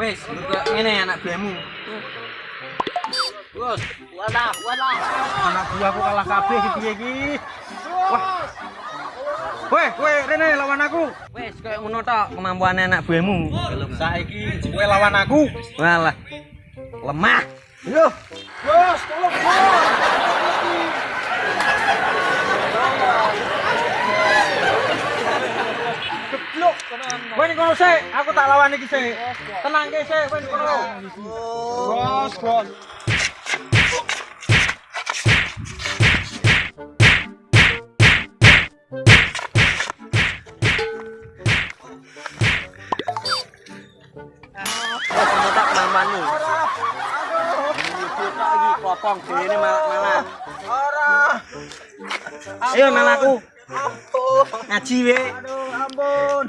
Wes, ngene anak buahmu. Bos, walah, walah. Anak buahku kalah kabeh iki piye iki? Wah. Weh, kowe rene lawan aku. Wes, koyo ngono tok kemampuane anak buahmu. Belum saiki kowe lawan aku. Walah. Lemah. Yo. Bos, tolong bos. Geblok tenan. Kowe ning kono sik, aku tak lawan iki sik. Tenang ke sik, kowe ning kono. Bos, bos. Lagi malah. Ora. Ayo melaku. Ampun. Ngaji we. Aduh, ampun.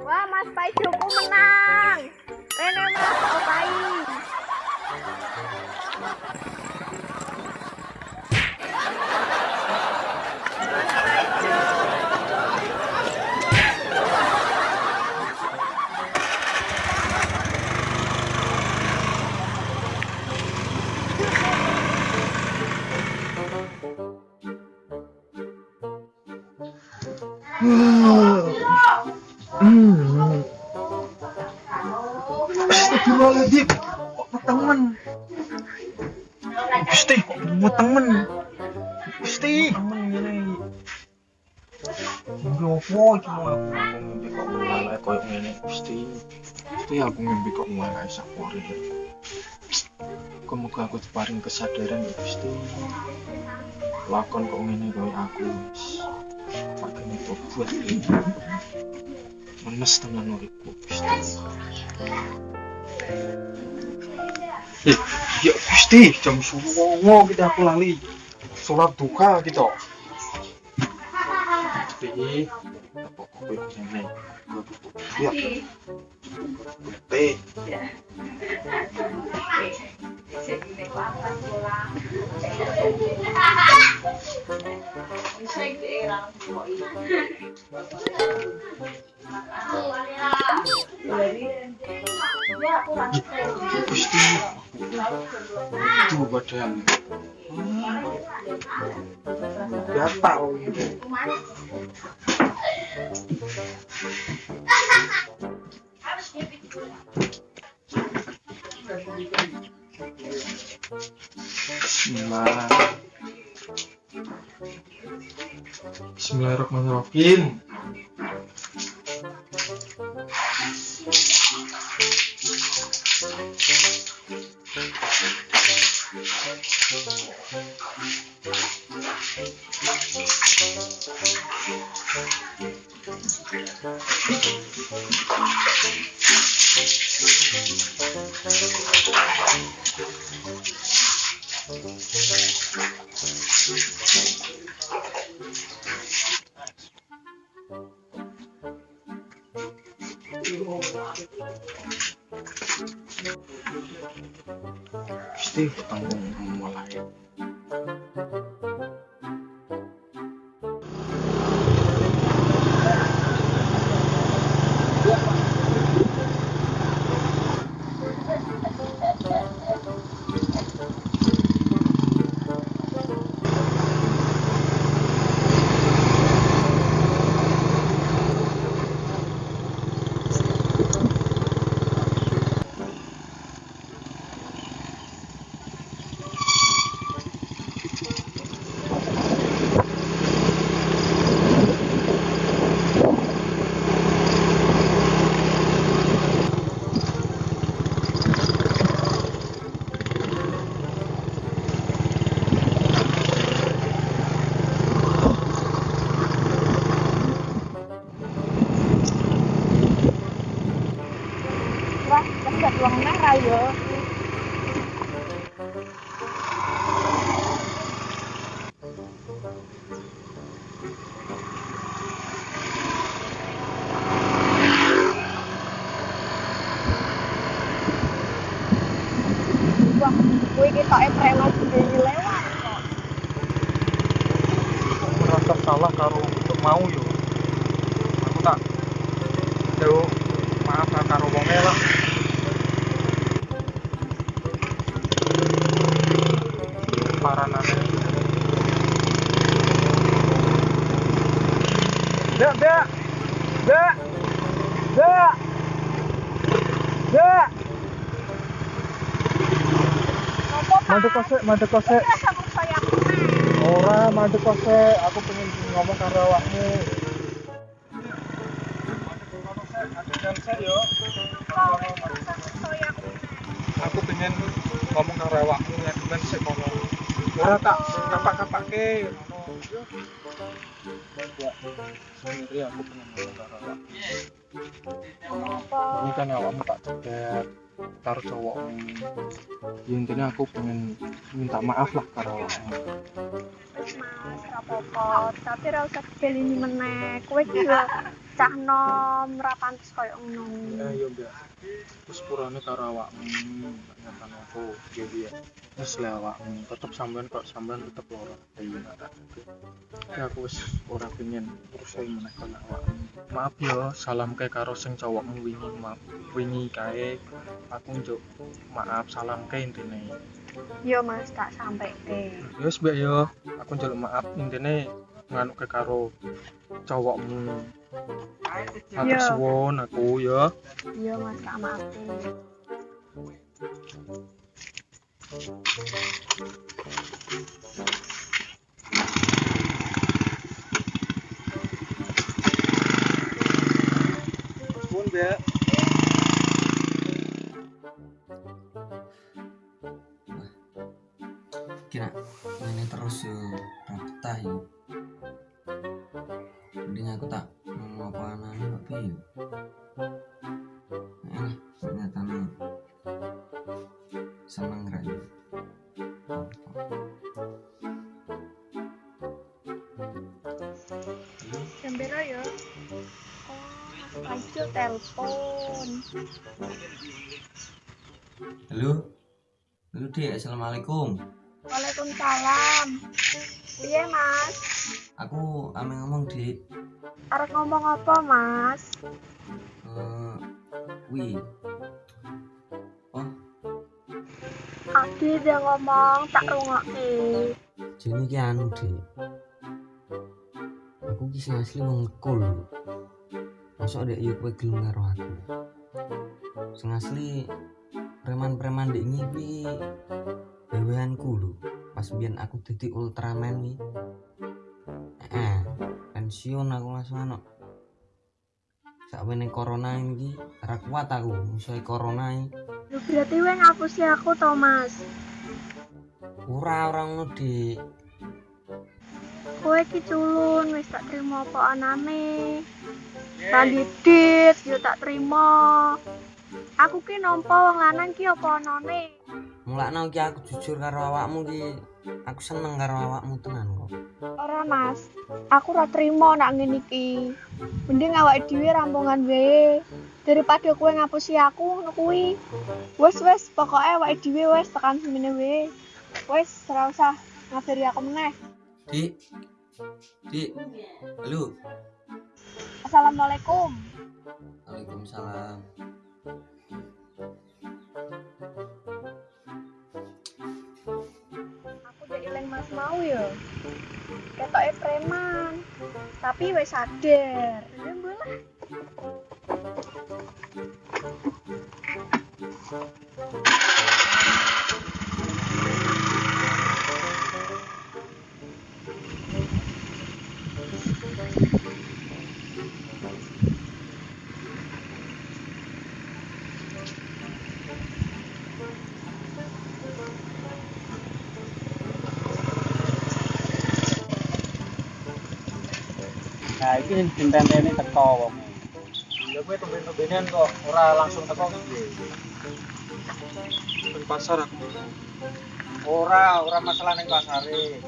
Wah, Mas Paijoku menang. Astagfirullahaladzim. Temen? Gusti, temen? Gusti. Temen cuma aku ngombe kok Gusti. Gusti aku kok aku kesadaran ya Gusti. Lakon kok ngene koyo aku. Makanya buat ini. Menes tenan uripku Gusti. Eh, ya Gusti, jam songo kita aku lali. Sholat duka kita. Gusti, apa kowe ngene? Ya. Gusti. Gusti. Itu badan. Gatal gitu. Bismillah. Bismillahirrahmanirrahim. Gusti, Mandek kosek, mandek kosek. Ora mandek kosek, aku pengen ngomong karo awakmu. Aku pengen ngomong karo awakmu ya ben sik ngono. Ora tak kapak-kapake ngomong awakmu. Ngopo? Ini kan awakmu tak cegat karo cowokmu. Ya intinya aku pengen minta maaf lah. Wis Mas, apa-apa. Tapi ora usah dibelini meneh. Kowe iki yo cah nom ra pantes koyo ngono. Eh yo mbak. Terus purane karo awakmu nyata aku jadi ya. Terus le awakmu tetep sampean kok sampean tetep ora iya. Ya aku wis ora pengen urusan meneh karo awakmu. Maaf yo, salam kae karo sing cowokmu wingi maaf. Wingi kae aku njuk maaf salam kae intine. Yo Mas, tak ke. Ya wis mbak yo, aku njaluk maaf intine nganu ke karo cowokmu. Matur Iya. suwun aku ya. Yo Mas, tak maafin. Pun Mbak. Ini terus yo ra betah yo mending aku tak ngomong apa kok piye eh ternyata nih. Seneng ra yo Jam piro yo? Oh, Paijo telepon. halo? Halo dek assalamualaikum Waalaikumsalam. Piye Mas? aku ame ngomong dek Arep ngomong apa Mas? eh wi oh Adi dia ngomong tak rungokke. Jadi ki anu dek Aku ki sing asli wong ekul Masuk dek yuk kowe gelem karo aku Sing asli preman-preman dek ngipi Beweanku lho Pas biyen aku dadi Ultraman ki Eh, pensiun aku langsung anu Sakwene corona iki ora kuat aku musuhe corona iki Lu berarti kowe ngapusi aku to Mas? Ora ora ngono dik Kowe iki culun wis tak terima apa anane. Kandidit yo tak terima. Aku ki nampa wong lanang ki apa anane? Mulakno ki aku jujur karo awakmu ki aku seneng karo awakmu tenan kok Ora Mas, aku ora terima nak ngene iki. Mending awake dhewe rampungan wae. Daripada kowe ngapusi aku ngono kuwi. Wes wes, pokoke awake dhewe wes tekan semene wae. Wes ora usah ngabari aku meneh. Dik Dik Halo Assalamualaikum. Waalaikumsalam mau ya. Ketoke preman. Tapi wis sadar. Ya boleh. Nah, iki sing dintenteni teko wong. Ya gue tumben-tumbenan kok ora langsung teko piye. Pasar aku. Ora, ora masalah ning pasare.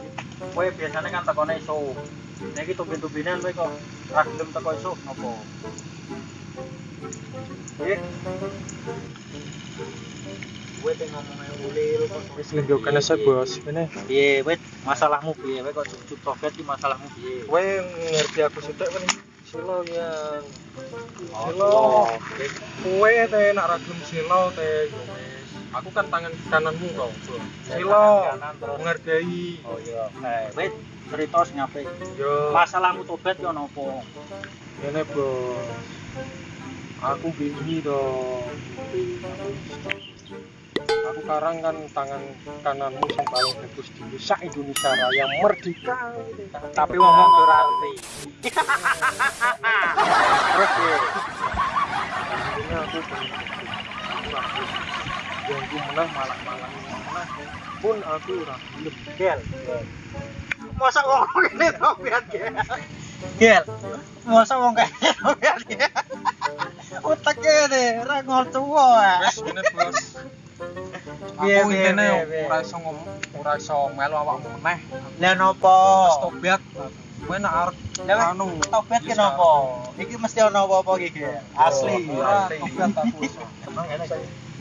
Kowe biasanya kan tekone iso. Nek iki tumben-tumbenan kowe kok ora gelem teko iso napa? Eh, Gue teh ngomongnya ulil kok wis bos. Ini piye wit masalahmu piye? Kowe kok cucuk tobat iki masalahmu piye? Kowe ngerti aku sithik kan silo yang silo kowe teh nak ra gelem silo teh aku kan tangan kananmu kok silo menghargai oh iya. Eh wait cerita sing apik yo. Masalahmu tobat yo nopo? Ini bos, aku bingi dong. Aku sekarang kan tangan kananmu yang paling bagus di sak Indonesia Raya merdeka. tapi ngomong berarti terus Ini aku. Yang ku menang malah malah menang. Pun aku ragu. gel. Masa wong kene tobat gel. Gel. Masa wong kene tobat gel. Utek kene ra ngotuwa ora iso ngomong, ora iso melu awakmu meneh. lah nopo Wes tobat. Kowe nak arep anu tobat ki nopo iki mesti ana apa-apa iki asli Ora asli tobat aku iso.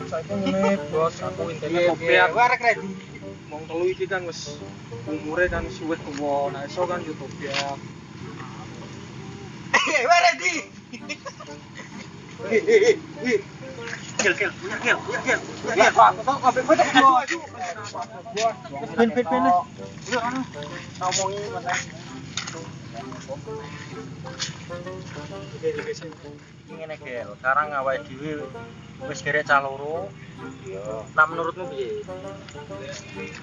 Saiki ngene bos, aku intine piye? tobat. Kowe arek ready Wong telu iki kan wis umure kan suwet tuwa. Nah iso kan yo tobat. Kowe ready Gel, gel, punya gel, punya gel, punya Ngene gel, sekarang awake dhewe wis gerek caloro. Iya. Nah menurutmu piye?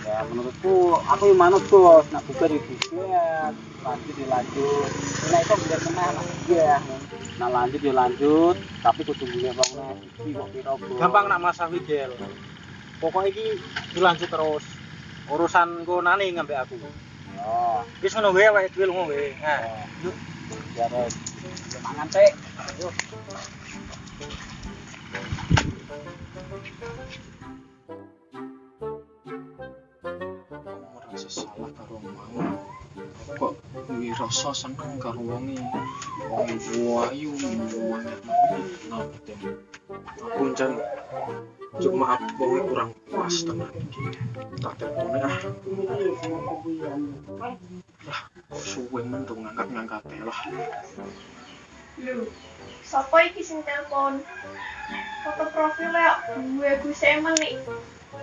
ya menurutku aku yang manut bos nak buka di buka lanjut dilanjut nah itu biar kena nak ya nah lanjut dilanjut tapi kudu punya bangunan iki kok Gampang nak masawi gel. Pokoknya iki dilanjut terus. Urusan nane ngambil aku. Oh. Wis ngono wae awake dhewe lunga wae. Nah, yuk. ya res mangan teh merasa salah karo mau kok wirasa seneng karo wonge wong ayu banget nabi aku jan cuma maaf wonge kurang pas tenan iki tak telepone ah lah suwe men tuh ngangkat ngangkat lah Lho, sapa iki sing telepon? Foto profilnya gue Gus Emen nih.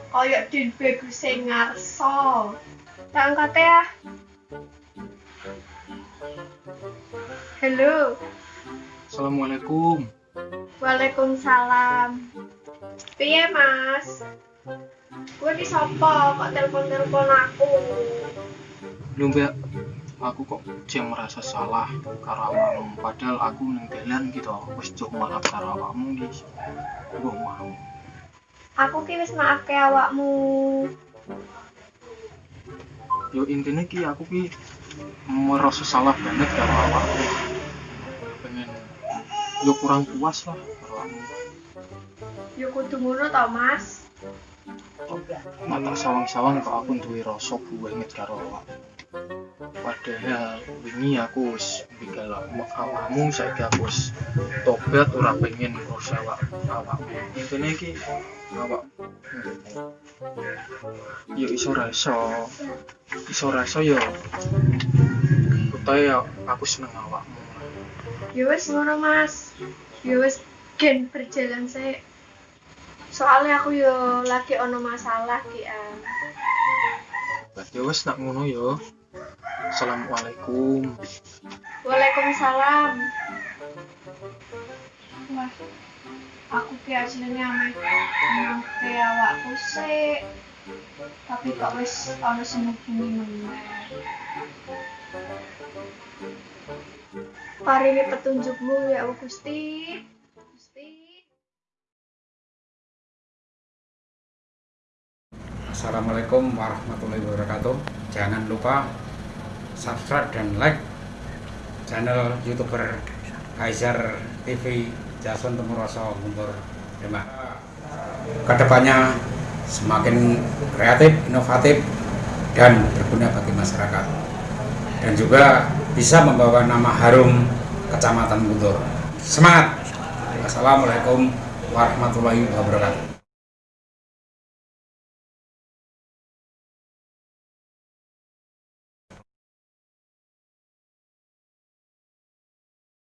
Kayak di Gus ngarso. Tak angkat ya. Halo, assalamualaikum Waalaikumsalam. Piye Mas? Gue di sapa kok telepon-telepon aku? mbak aku kok jam merasa salah karo awakmu padahal aku neng dalan gitu wis cuk maaf karo awakmu iki gue mau Aku ki wis maafke awakmu. yo intinya ki aku ki merasa salah banget karo awakmu yo kurang puas lah Yo kudu ngono to, Mas. mata sawang-sawang kok aku duwe rasa banget karo awakmu padahal wingi aku wis bigal awakmu saiki aku wis tobat ora pengen ngurus awak awakmu. Intine iki awak yo iso ra iso iso ra iso yo. Utahe ya aku seneng awakmu Ya wis ngono Mas. Ya wis gen berjalan sih. Soalnya aku yo lagi ono masalah ki ah. ya wis nak ngono yo assalamualaikum Waalaikumsalam. Wah, aku ki aslinya ame emang ke awakku sih. Tapi kok wis ono sing hubungi meneh. Paringi petunjukmu ya Allah Gusti. Gusti. Assalamualaikum warahmatullahi wabarakatuh. Jangan lupa subscribe dan like channel youtuber Kaiser TV Jason Temuroso Gumbur Demak. Ke depannya semakin kreatif, inovatif, dan berguna bagi masyarakat. Dan juga bisa membawa nama harum Kecamatan Guntur. Semangat! Wassalamualaikum warahmatullahi wabarakatuh.